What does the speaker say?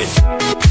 it.